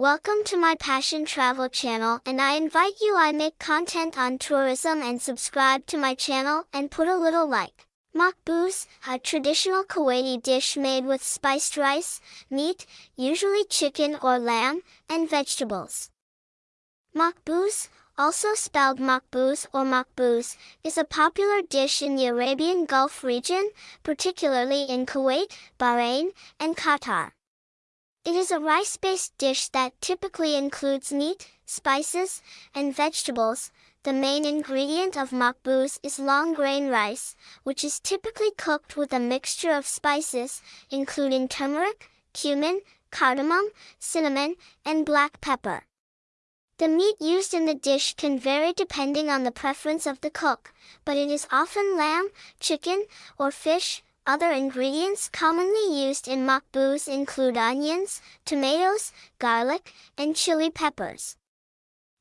Welcome to my Passion Travel channel and I invite you I make content on tourism and subscribe to my channel and put a little like. Makbous, a traditional Kuwaiti dish made with spiced rice, meat, usually chicken or lamb, and vegetables. Makbous, also spelled makbous or makbous, is a popular dish in the Arabian Gulf region, particularly in Kuwait, Bahrain, and Qatar. It is a rice-based dish that typically includes meat, spices, and vegetables. The main ingredient of makbous is long grain rice, which is typically cooked with a mixture of spices, including turmeric, cumin, cardamom, cinnamon, and black pepper. The meat used in the dish can vary depending on the preference of the cook, but it is often lamb, chicken, or fish. Other ingredients commonly used in makbous include onions, tomatoes, garlic, and chili peppers.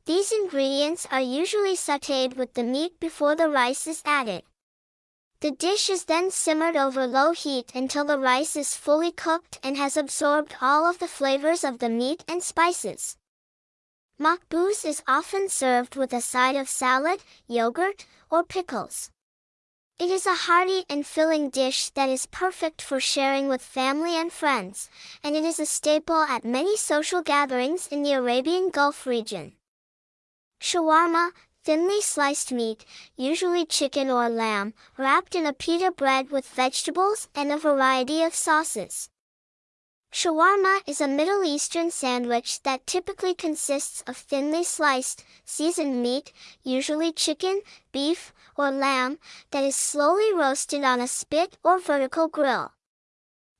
These ingredients are usually sautéed with the meat before the rice is added. The dish is then simmered over low heat until the rice is fully cooked and has absorbed all of the flavors of the meat and spices. Makbous is often served with a side of salad, yogurt, or pickles. It is a hearty and filling dish that is perfect for sharing with family and friends, and it is a staple at many social gatherings in the Arabian Gulf region. Shawarma, thinly sliced meat, usually chicken or lamb, wrapped in a pita bread with vegetables and a variety of sauces. Shawarma is a Middle Eastern sandwich that typically consists of thinly sliced, seasoned meat, usually chicken, beef, or lamb, that is slowly roasted on a spit or vertical grill.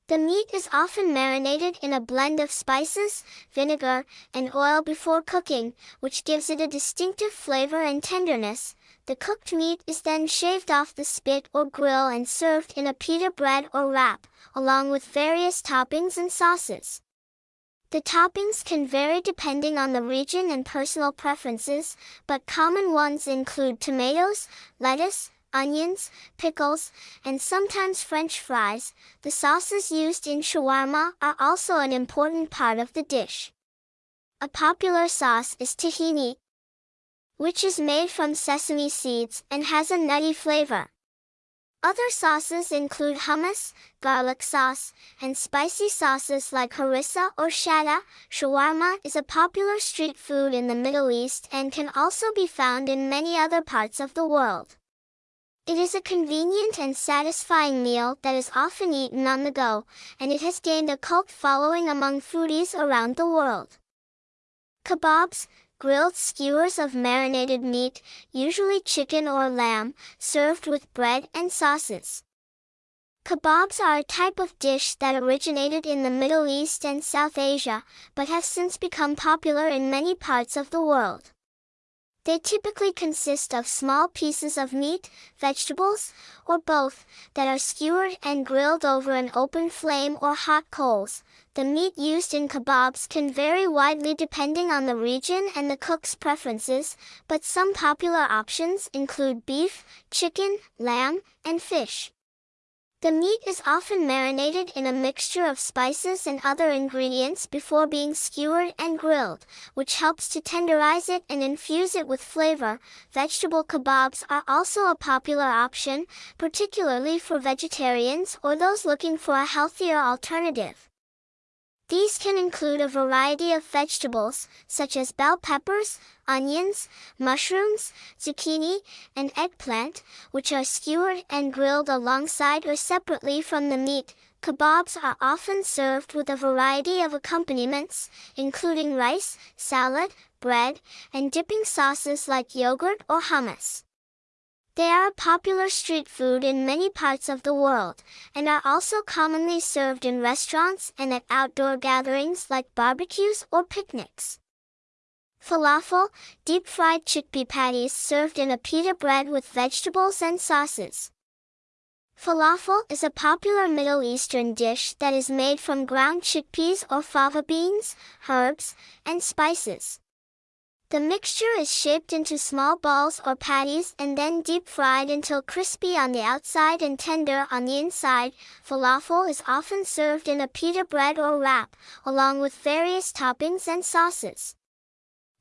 The meat is often marinated in a blend of spices, vinegar, and oil before cooking, which gives it a distinctive flavor and tenderness, the cooked meat is then shaved off the spit or grill and served in a pita bread or wrap, along with various toppings and sauces. The toppings can vary depending on the region and personal preferences, but common ones include tomatoes, lettuce, onions, pickles, and sometimes French fries. The sauces used in shawarma are also an important part of the dish. A popular sauce is tahini, which is made from sesame seeds and has a nutty flavor. Other sauces include hummus, garlic sauce, and spicy sauces like harissa or shatta. Shawarma is a popular street food in the Middle East and can also be found in many other parts of the world. It is a convenient and satisfying meal that is often eaten on the go, and it has gained a cult following among foodies around the world. Kebabs, grilled skewers of marinated meat, usually chicken or lamb, served with bread and sauces. Kebabs are a type of dish that originated in the Middle East and South Asia, but have since become popular in many parts of the world. They typically consist of small pieces of meat, vegetables, or both, that are skewered and grilled over an open flame or hot coals. The meat used in kebabs can vary widely depending on the region and the cook's preferences, but some popular options include beef, chicken, lamb, and fish. The meat is often marinated in a mixture of spices and other ingredients before being skewered and grilled, which helps to tenderize it and infuse it with flavor. Vegetable kebabs are also a popular option, particularly for vegetarians or those looking for a healthier alternative. These can include a variety of vegetables, such as bell peppers, onions, mushrooms, zucchini, and eggplant, which are skewered and grilled alongside or separately from the meat. Kebabs are often served with a variety of accompaniments, including rice, salad, bread, and dipping sauces like yogurt or hummus. They are a popular street food in many parts of the world, and are also commonly served in restaurants and at outdoor gatherings like barbecues or picnics. Falafel, deep-fried chickpea patties served in a pita bread with vegetables and sauces. Falafel is a popular Middle Eastern dish that is made from ground chickpeas or fava beans, herbs, and spices. The mixture is shaped into small balls or patties and then deep fried until crispy on the outside and tender on the inside. Falafel is often served in a pita bread or wrap, along with various toppings and sauces.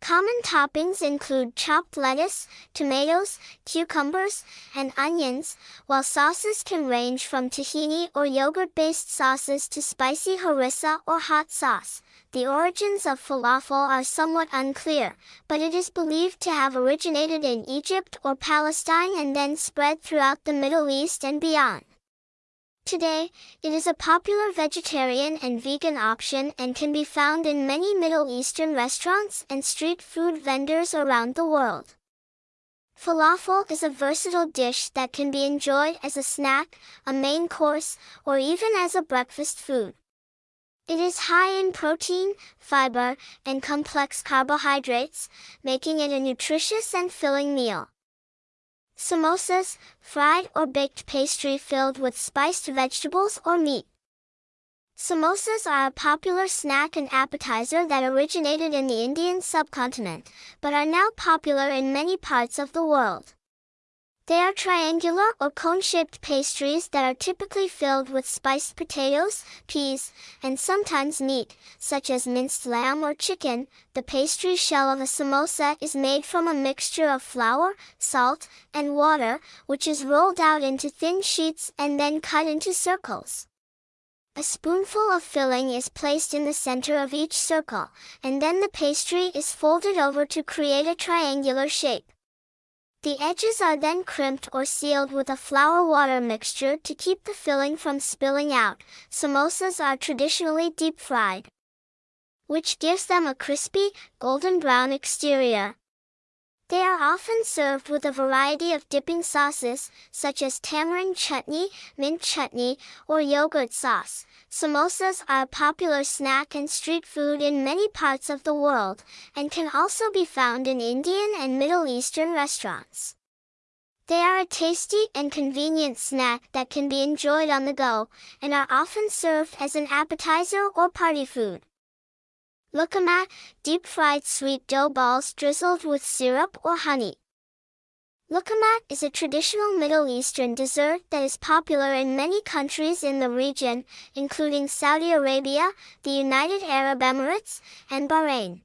Common toppings include chopped lettuce, tomatoes, cucumbers, and onions, while sauces can range from tahini or yogurt-based sauces to spicy harissa or hot sauce. The origins of falafel are somewhat unclear, but it is believed to have originated in Egypt or Palestine and then spread throughout the Middle East and beyond. Today, it is a popular vegetarian and vegan option and can be found in many Middle Eastern restaurants and street food vendors around the world. Falafel is a versatile dish that can be enjoyed as a snack, a main course, or even as a breakfast food. It is high in protein, fiber, and complex carbohydrates, making it a nutritious and filling meal. Samosas, fried or baked pastry filled with spiced vegetables or meat. Samosas are a popular snack and appetizer that originated in the Indian subcontinent, but are now popular in many parts of the world. They are triangular or cone-shaped pastries that are typically filled with spiced potatoes, peas, and sometimes meat, such as minced lamb or chicken. The pastry shell of a samosa is made from a mixture of flour, salt, and water, which is rolled out into thin sheets and then cut into circles. A spoonful of filling is placed in the center of each circle, and then the pastry is folded over to create a triangular shape. The edges are then crimped or sealed with a flour-water mixture to keep the filling from spilling out. Samosas are traditionally deep-fried, which gives them a crispy, golden brown exterior. They are often served with a variety of dipping sauces, such as tamarind chutney, mint chutney, or yogurt sauce. Samosas are a popular snack and street food in many parts of the world, and can also be found in Indian and Middle Eastern restaurants. They are a tasty and convenient snack that can be enjoyed on the go, and are often served as an appetizer or party food. Luqmat, deep-fried sweet dough balls drizzled with syrup or honey. Luqmat is a traditional Middle Eastern dessert that is popular in many countries in the region, including Saudi Arabia, the United Arab Emirates, and Bahrain.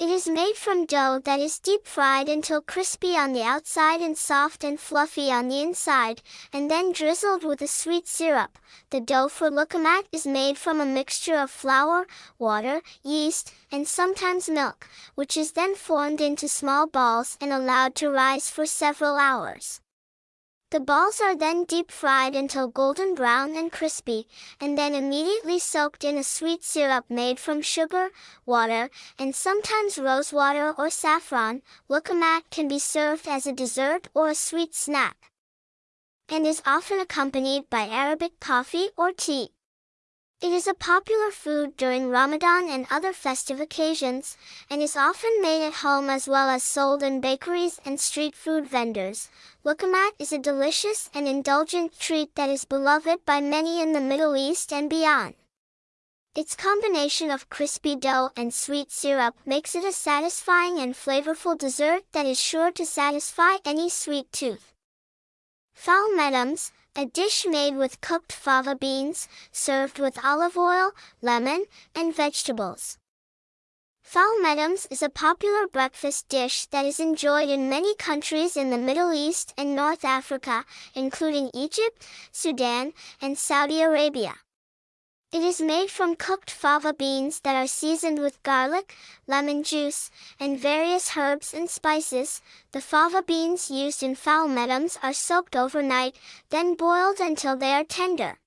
It is made from dough that is deep fried until crispy on the outside and soft and fluffy on the inside, and then drizzled with a sweet syrup. The dough for luqmat is made from a mixture of flour, water, yeast, and sometimes milk, which is then formed into small balls and allowed to rise for several hours. The balls are then deep fried until golden brown and crispy, and then immediately soaked in a sweet syrup made from sugar, water, and sometimes rose water or saffron. Luqmat can be served as a dessert or a sweet snack, and is often accompanied by Arabic coffee or tea. It is a popular food during Ramadan and other festive occasions, and is often made at home as well as sold in bakeries and street food vendors. Luqmat is a delicious and indulgent treat that is beloved by many in the Middle East and beyond. Its combination of crispy dough and sweet syrup makes it a satisfying and flavorful dessert that is sure to satisfy any sweet tooth. Ful medames, a dish made with cooked fava beans, served with olive oil, lemon, and vegetables. Ful medames is a popular breakfast dish that is enjoyed in many countries in the Middle East and North Africa, including Egypt, Sudan, and Saudi Arabia. It is made from cooked fava beans that are seasoned with garlic, lemon juice, and various herbs and spices. The fava beans used in ful medames are soaked overnight, then boiled until they are tender.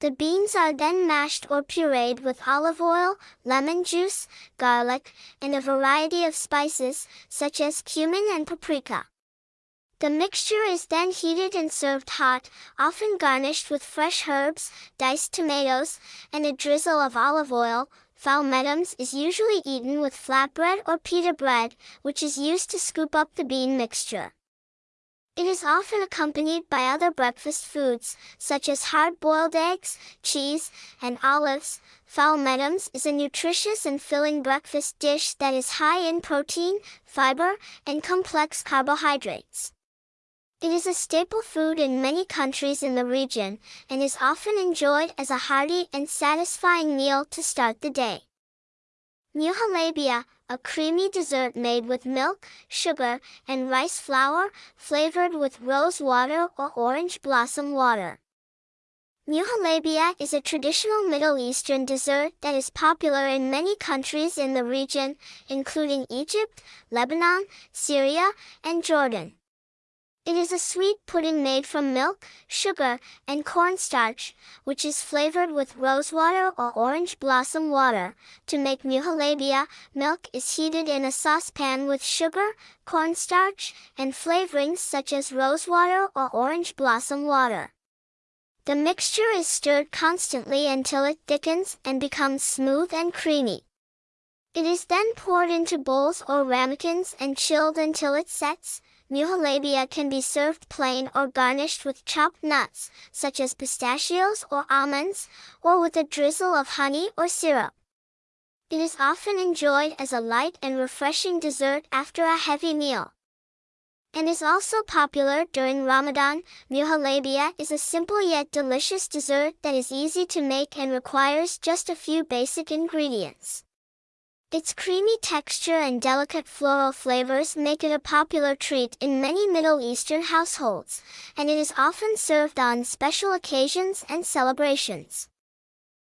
The beans are then mashed or pureed with olive oil, lemon juice, garlic, and a variety of spices, such as cumin and paprika. The mixture is then heated and served hot, often garnished with fresh herbs, diced tomatoes, and a drizzle of olive oil. Ful medames is usually eaten with flatbread or pita bread, which is used to scoop up the bean mixture. It is often accompanied by other breakfast foods, such as hard-boiled eggs, cheese, and olives. Ful medames is a nutritious and filling breakfast dish that is high in protein, fiber, and complex carbohydrates. It is a staple food in many countries in the region, and is often enjoyed as a hearty and satisfying meal to start the day. Muhalabia, a creamy dessert made with milk, sugar, and rice flour, flavored with rose water or orange blossom water. Muhalabia is a traditional Middle Eastern dessert that is popular in many countries in the region, including Egypt, Lebanon, Syria, and Jordan. It is a sweet pudding made from milk, sugar, and cornstarch, which is flavored with rosewater or orange blossom water. To make muhalabia, milk is heated in a saucepan with sugar, cornstarch, and flavorings such as rosewater or orange blossom water. The mixture is stirred constantly until it thickens and becomes smooth and creamy. It is then poured into bowls or ramekins and chilled until it sets, Muhalabia can be served plain or garnished with chopped nuts, such as pistachios or almonds, or with a drizzle of honey or syrup. It is often enjoyed as a light and refreshing dessert after a heavy meal. And is also popular during Ramadan, muhalabia is a simple yet delicious dessert that is easy to make and requires just a few basic ingredients. Its creamy texture and delicate floral flavors make it a popular treat in many Middle Eastern households, and it is often served on special occasions and celebrations.